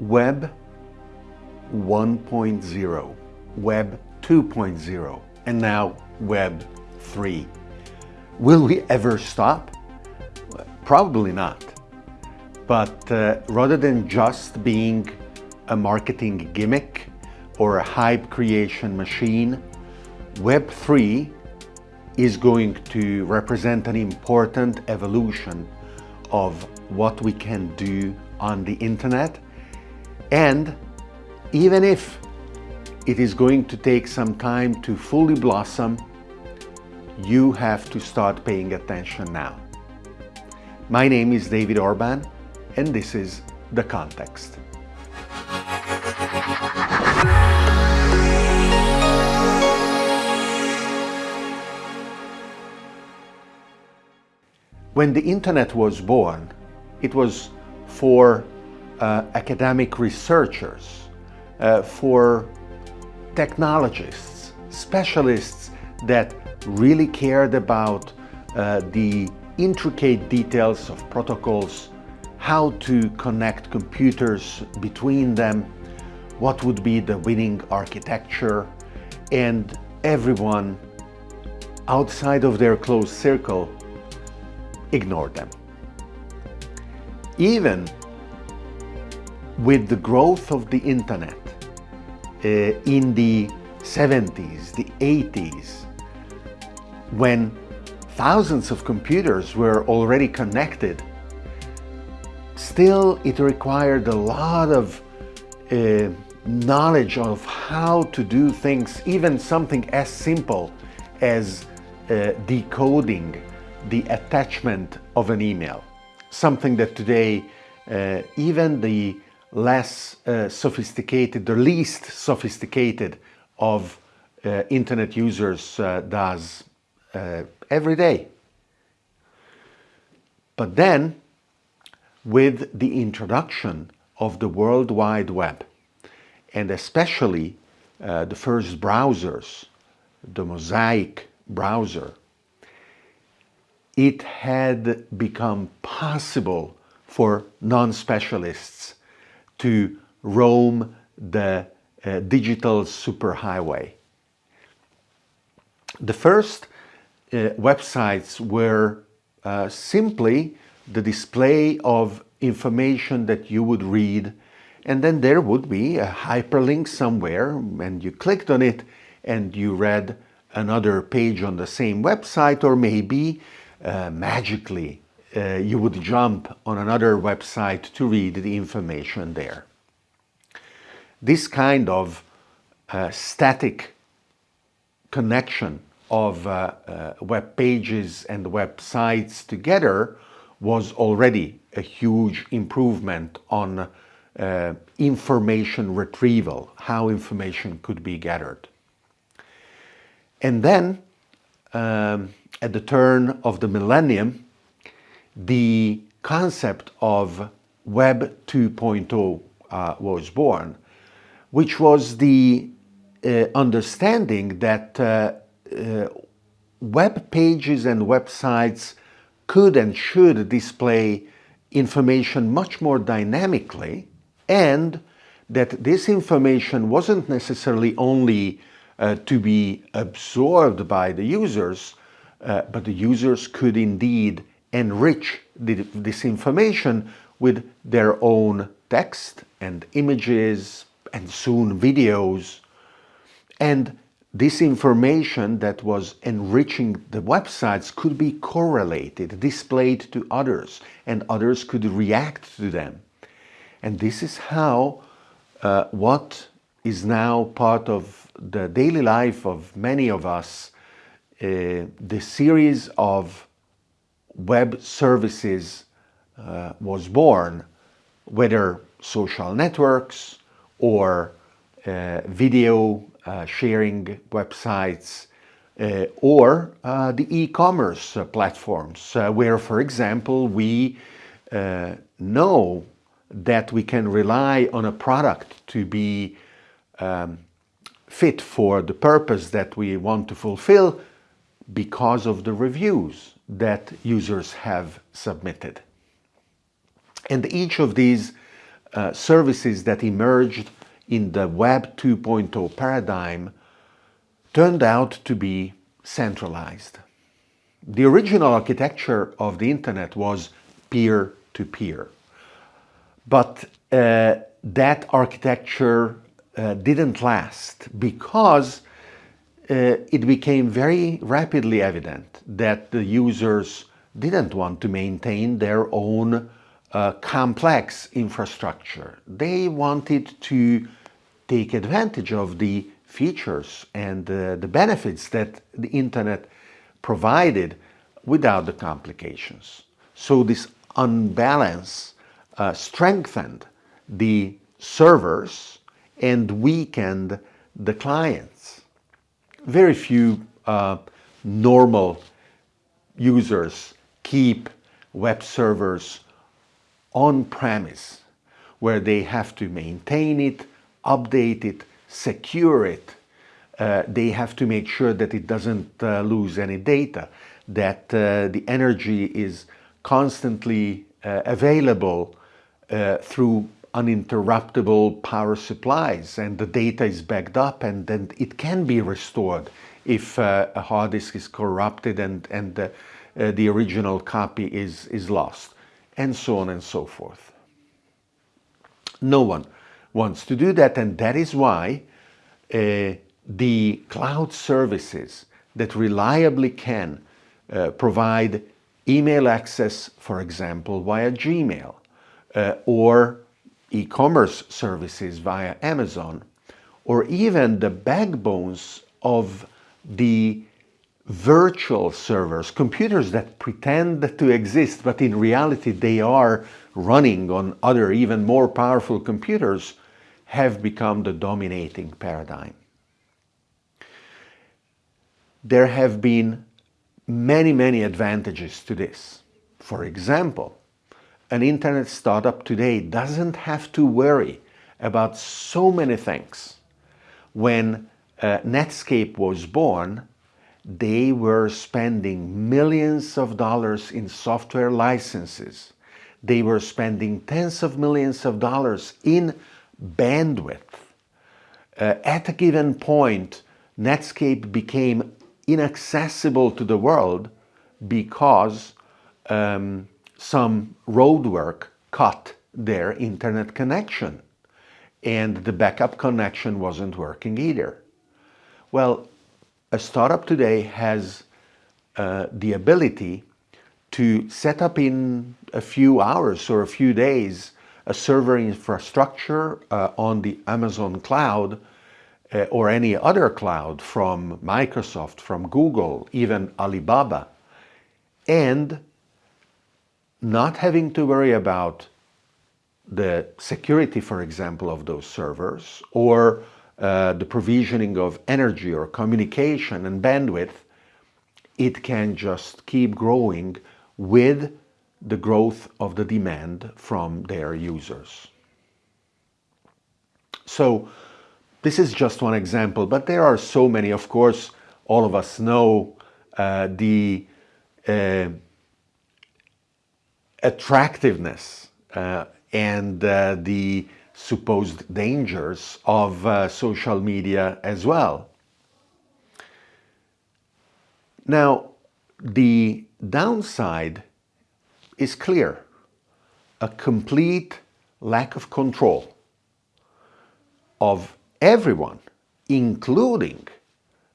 Web 1.0, Web 2.0, and now Web 3. Will we ever stop? Probably not. But uh, rather than just being a marketing gimmick or a hype creation machine, Web 3 is going to represent an important evolution of what we can do on the internet and even if it is going to take some time to fully blossom, you have to start paying attention now. My name is David Orban and this is The Context. When the internet was born, it was for uh, academic researchers, uh, for technologists, specialists that really cared about uh, the intricate details of protocols, how to connect computers between them, what would be the winning architecture, and everyone outside of their close circle ignored them. Even with the growth of the internet uh, in the 70s, the 80s, when thousands of computers were already connected, still it required a lot of uh, knowledge of how to do things, even something as simple as uh, decoding the attachment of an email. Something that today uh, even the less uh, sophisticated, the least sophisticated of uh, internet users uh, does uh, every day. But then, with the introduction of the World Wide Web, and especially uh, the first browsers, the Mosaic browser, it had become possible for non-specialists to roam the uh, digital superhighway. The first uh, websites were uh, simply the display of information that you would read and then there would be a hyperlink somewhere and you clicked on it and you read another page on the same website or maybe uh, magically uh, you would jump on another website to read the information there. This kind of uh, static connection of uh, uh web pages and websites together was already a huge improvement on uh, information retrieval, how information could be gathered. And then um, at the turn of the millennium, the concept of Web 2.0 uh, was born, which was the uh, understanding that uh, uh, web pages and websites could and should display information much more dynamically and that this information wasn't necessarily only uh, to be absorbed by the users, uh, but the users could indeed enrich the, this information with their own text and images and soon videos. And this information that was enriching the websites could be correlated, displayed to others, and others could react to them. And this is how uh, what is now part of the daily life of many of us, uh, the series of web services uh, was born, whether social networks or uh, video uh, sharing websites uh, or uh, the e-commerce platforms where, for example, we know that we can rely on a product to be um, fit for the purpose that we want to fulfill because of the reviews that users have submitted. And each of these uh, services that emerged in the Web 2.0 paradigm turned out to be centralized. The original architecture of the internet was peer-to-peer. -peer. But uh, that architecture uh, didn't last because uh, it became very rapidly evident that the users didn't want to maintain their own uh, complex infrastructure. They wanted to take advantage of the features and uh, the benefits that the internet provided without the complications. So this unbalance uh, strengthened the servers and weakened the clients. Very few uh, normal users keep web servers on-premise where they have to maintain it, update it, secure it. Uh, they have to make sure that it doesn't uh, lose any data, that uh, the energy is constantly uh, available uh, through uninterruptible power supplies and the data is backed up and then it can be restored if uh, a hard disk is corrupted and, and the, the original copy is, is lost and so on and so forth. No one wants to do that and that is why uh, the cloud services that reliably can uh, provide email access, for example, via Gmail uh, or e-commerce services via Amazon or even the backbones of the virtual servers, computers that pretend to exist, but in reality they are running on other even more powerful computers, have become the dominating paradigm. There have been many, many advantages to this. For example, an internet startup today doesn't have to worry about so many things. When uh, Netscape was born, they were spending millions of dollars in software licenses. They were spending tens of millions of dollars in bandwidth. Uh, at a given point, Netscape became inaccessible to the world because um, some roadwork cut their internet connection and the backup connection wasn't working either. Well, a startup today has uh, the ability to set up in a few hours or a few days a server infrastructure uh, on the Amazon cloud uh, or any other cloud from Microsoft, from Google, even Alibaba, and not having to worry about the security, for example, of those servers or uh, the provisioning of energy or communication and bandwidth, it can just keep growing with the growth of the demand from their users. So this is just one example, but there are so many. Of course, all of us know uh, the uh, attractiveness uh, and uh, the supposed dangers of uh, social media as well. Now, the downside is clear. A complete lack of control of everyone, including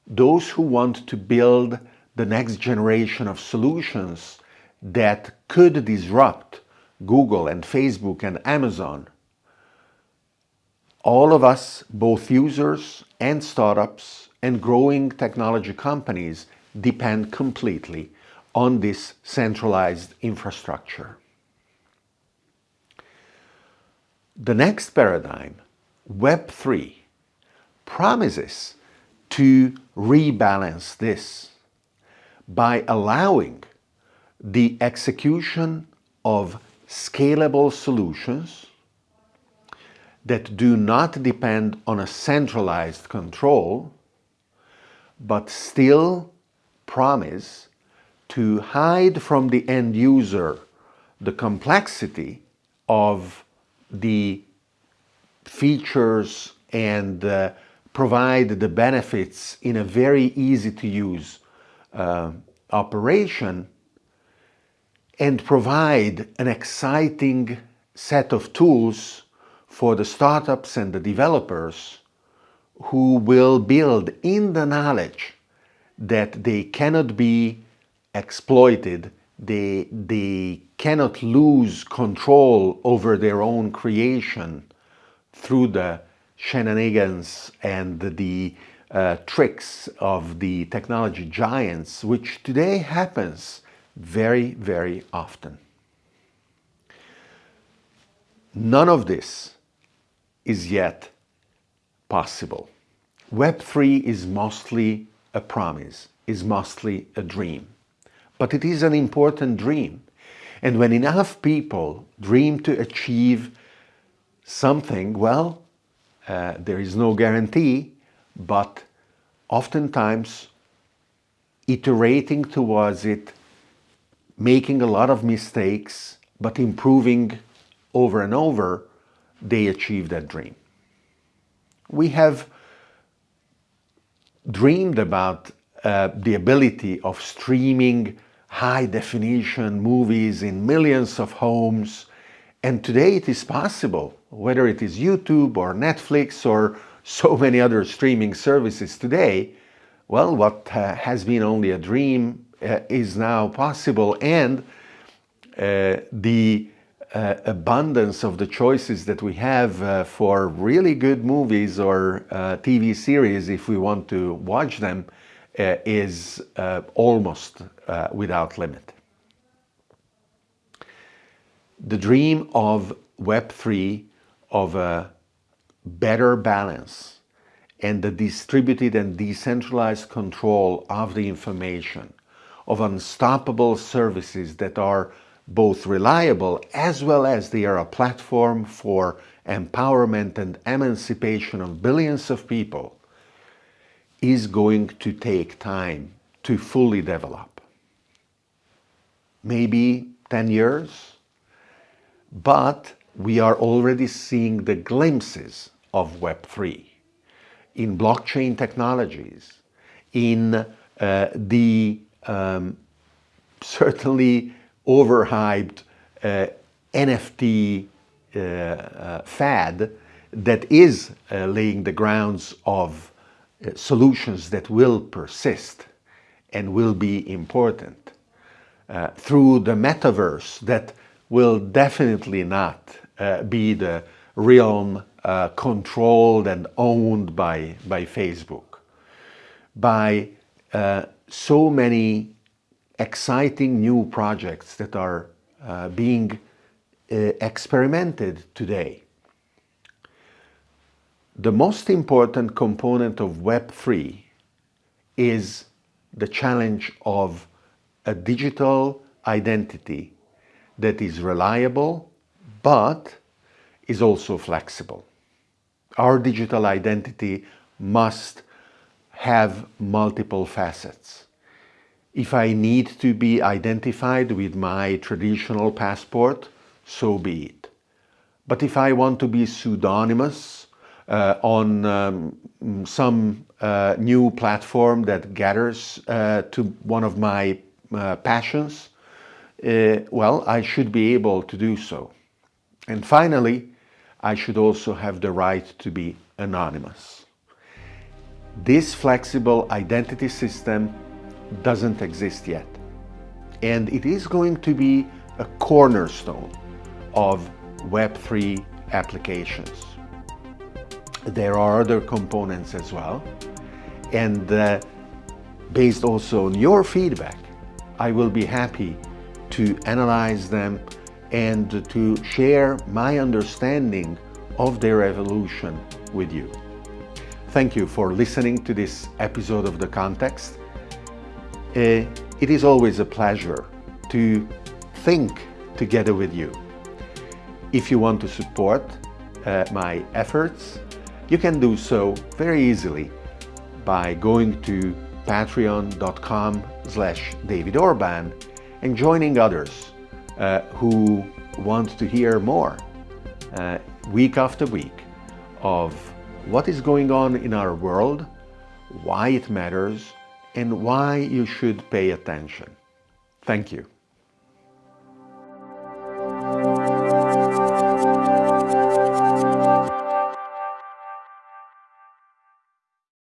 those who want to build the next generation of solutions that could disrupt Google and Facebook and Amazon all of us, both users and startups and growing technology companies, depend completely on this centralized infrastructure. The next paradigm, Web3, promises to rebalance this by allowing the execution of scalable solutions that do not depend on a centralized control, but still promise to hide from the end user the complexity of the features and uh, provide the benefits in a very easy to use uh, operation and provide an exciting set of tools for the startups and the developers who will build in the knowledge that they cannot be exploited, they, they cannot lose control over their own creation through the shenanigans and the uh, tricks of the technology giants, which today happens very, very often. None of this is yet possible. Web3 is mostly a promise, is mostly a dream. But it is an important dream. And when enough people dream to achieve something, well, uh, there is no guarantee, but oftentimes iterating towards it, making a lot of mistakes, but improving over and over, they achieve that dream. We have dreamed about uh, the ability of streaming high definition movies in millions of homes and today it is possible, whether it is YouTube or Netflix or so many other streaming services today, well, what uh, has been only a dream is now possible and uh, the uh, abundance of the choices that we have uh, for really good movies or uh, TV series, if we want to watch them, is almost without limit. The dream of Web3 of a better balance and the distributed and decentralized control of the information, of unstoppable services that are both reliable as well as they are a platform for empowerment and emancipation of billions of people is going to take time to fully develop. Maybe 10 years, but we are already seeing the glimpses of Web3 in blockchain technologies, in uh, the um, certainly overhyped uh, NFT uh, uh, fad that is uh, laying the grounds of uh, solutions that will persist and will be important. through the metaverse that will definitely not uh, be the realm uh, controlled and owned by, by Facebook. By uh, so many exciting new projects that are uh, being uh, experimented today. The most important component of Web3 is the challenge of a digital identity that is reliable, but is also flexible. Our digital identity must have multiple facets. If I need to be identified with my traditional passport, so be it. But if I want to be pseudonymous uh, on um, some uh, new platform that gathers uh, to one of my uh, passions, uh, well, I should be able to do so. And finally, I should also have the right to be anonymous. This flexible identity system doesn't exist yet. And it is going to be a cornerstone of Web3 applications. There are other components as well. And uh, based also on your feedback, I will be happy to analyze them and to share my understanding of their evolution with you. Thank you for listening to this episode of The Context. Uh, it is always a pleasure to think together with you. If you want to support uh, my efforts, you can do so very easily by going to patreon.com slash David Orban and joining others uh, who want to hear more uh, week after week of what is going on in our world, why it matters, and why you should pay attention. Thank you.